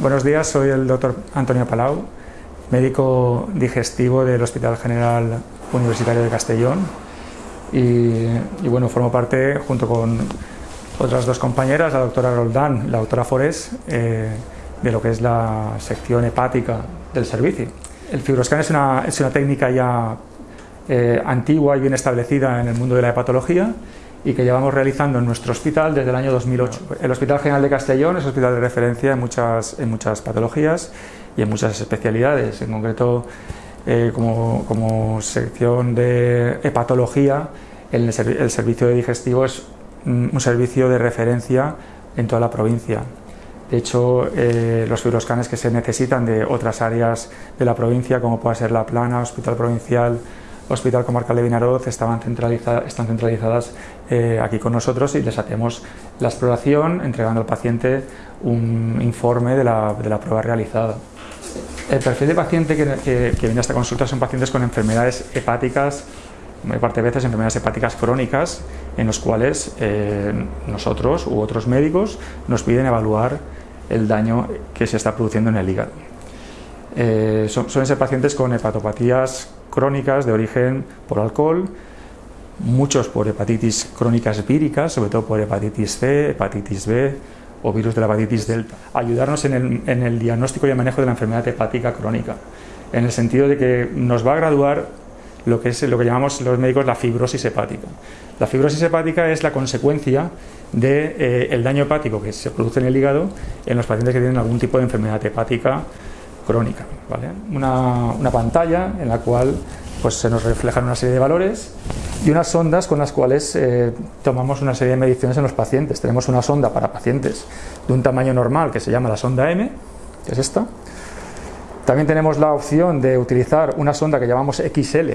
Buenos días, soy el doctor Antonio Palau, médico digestivo del Hospital General Universitario de Castellón y, bueno, formo parte junto con otras dos compañeras, la doctora Roldán, la doctora Forés, eh, de lo que es la sección hepática del servicio. El fibroscan es una, es una técnica ya eh, antigua y bien establecida en el mundo de la hepatología y que llevamos realizando en nuestro hospital desde el año 2008. El Hospital General de Castellón es hospital de referencia en muchas, en muchas patologías y en muchas especialidades, en concreto eh, como, como, sección de hepatología, el, el servicio de digestivo es un servicio de referencia en toda la provincia. De hecho, eh, los fibroscanes que se necesitan de otras áreas de la provincia, como pueda ser La Plana, Hospital Provincial, Hospital Comarcal de Vinaroz están centralizadas eh, aquí con nosotros y les hacemos la exploración entregando al paciente un informe de la, de la prueba realizada. El perfil de paciente que, que, viene a esta consulta son pacientes con enfermedades hepáticas, muy parte de veces enfermedades hepáticas crónicas, en los cuales eh, nosotros u otros médicos nos piden evaluar el daño que se está produciendo en el hígado. Eh, son, suelen ser pacientes con hepatopatías crónicas de origen por alcohol, muchos por hepatitis crónicas víricas, sobre todo por hepatitis C, hepatitis B o virus de la hepatitis delta. Ayudarnos en el, en el diagnóstico y el manejo de la enfermedad hepática crónica, en el sentido de que nos va a graduar lo que es lo que llamamos los médicos la fibrosis hepática. La fibrosis hepática es la consecuencia del de, eh, daño hepático que se produce en el hígado en los pacientes que tienen algún tipo de enfermedad hepática crónica. ¿vale? Una, una, pantalla en la cual pues, se nos reflejan una serie de valores y unas sondas con las cuales eh, tomamos una serie de mediciones en los pacientes. Tenemos una sonda para pacientes de un tamaño normal que se llama la sonda M, que es esta. También tenemos la opción de utilizar una sonda que llamamos XL,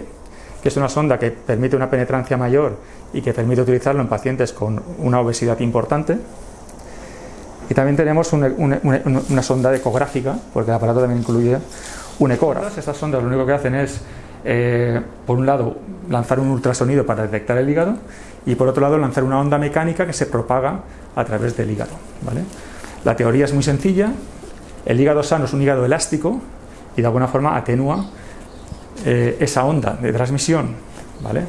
que es una sonda que permite una penetrancia mayor y que permite utilizarlo en pacientes con una obesidad importante. Y también tenemos una, sonda ecográfica, porque el aparato también incluye un ecógrafo. Estas sondas lo único que hacen es, eh, por un lado, lanzar un ultrasonido para detectar el hígado y por otro lado lanzar una onda mecánica que se propaga a través del hígado. ¿vale? La teoría es muy sencilla, el hígado sano es un hígado elástico y de alguna forma atenúa eh, esa onda de transmisión. ¿vale?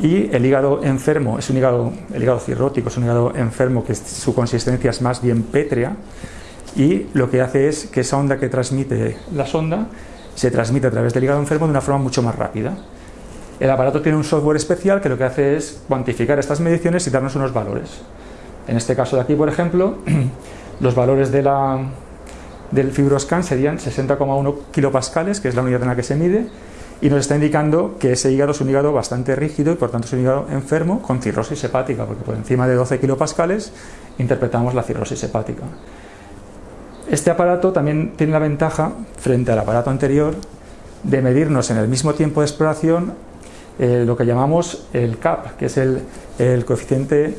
Y el hígado enfermo es un hígado, el hígado cirrótico es un hígado enfermo que su consistencia es más bien pétrea y lo que hace es que esa onda que transmite la sonda se transmite a través del hígado enfermo de una forma mucho más rápida. El aparato tiene un software especial que lo que hace es cuantificar estas mediciones y darnos unos valores. En este caso de aquí, por ejemplo, los valores de la, del fibroscan serían 60,1 kilopascales, que es la unidad en la que se mide, y nos está indicando que ese hígado es un hígado bastante rígido y por tanto es un hígado enfermo con cirrosis hepática, porque por encima de 12 kilopascales interpretamos la cirrosis hepática. Este aparato también tiene la ventaja, frente al aparato anterior, de medirnos en el mismo tiempo de exploración eh, lo que llamamos el CAP, que es el, coeficiente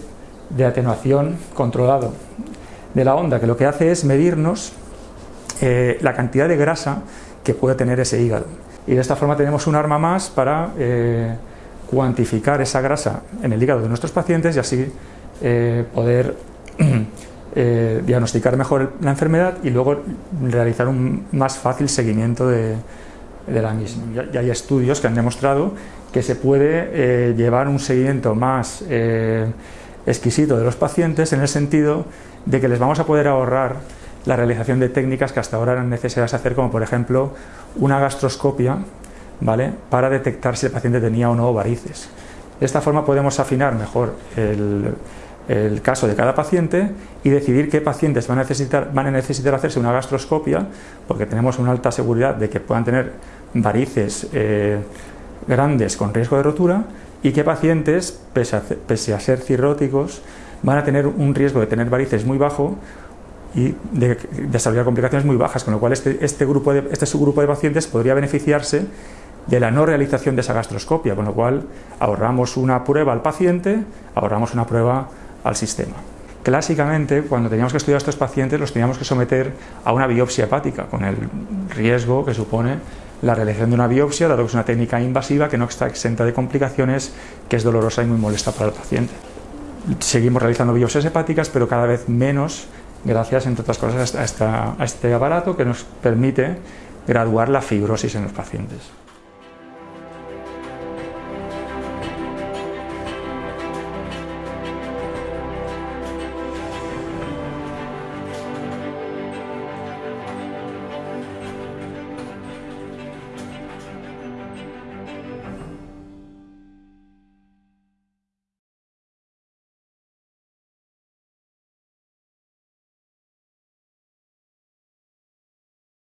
de atenuación controlado de la onda, que lo que hace es medirnos eh, la cantidad de grasa que puede tener ese hígado y de esta forma tenemos un arma más para eh, cuantificar esa grasa en el hígado de nuestros pacientes y así eh, poder eh, diagnosticar mejor la enfermedad y luego realizar un más fácil seguimiento de, de la misma. Ya, hay estudios que han demostrado que se puede llevar un seguimiento más exquisito de los pacientes en el sentido de que les vamos a poder ahorrar la realización de técnicas que hasta ahora eran necesarias hacer, como por ejemplo una gastroscopia ¿vale? para detectar si el paciente tenía o no varices. De esta forma podemos afinar mejor el, el caso de cada paciente y decidir qué pacientes van a, necesitar, van a necesitar hacerse una gastroscopia, porque tenemos una alta seguridad de que puedan tener varices eh, grandes con riesgo de rotura, y qué pacientes, pese a, pese a ser cirróticos, van a tener un riesgo de tener varices muy bajo y de desarrollar complicaciones muy bajas, con lo cual este, este, grupo este subgrupo de pacientes podría beneficiarse de la no realización de esa gastroscopia, con lo cual ahorramos una prueba al paciente, ahorramos una prueba al sistema. Clásicamente, cuando teníamos que estudiar a estos pacientes, los teníamos que someter a una biopsia hepática, con el riesgo que supone la realización de una biopsia, dado que es una técnica invasiva que no está exenta de complicaciones, que es dolorosa y muy molesta para el paciente. Seguimos realizando biopsias hepáticas, pero cada vez menos gracias, entre otras cosas, a, esta, a este aparato que nos permite graduar la fibrosis en los pacientes.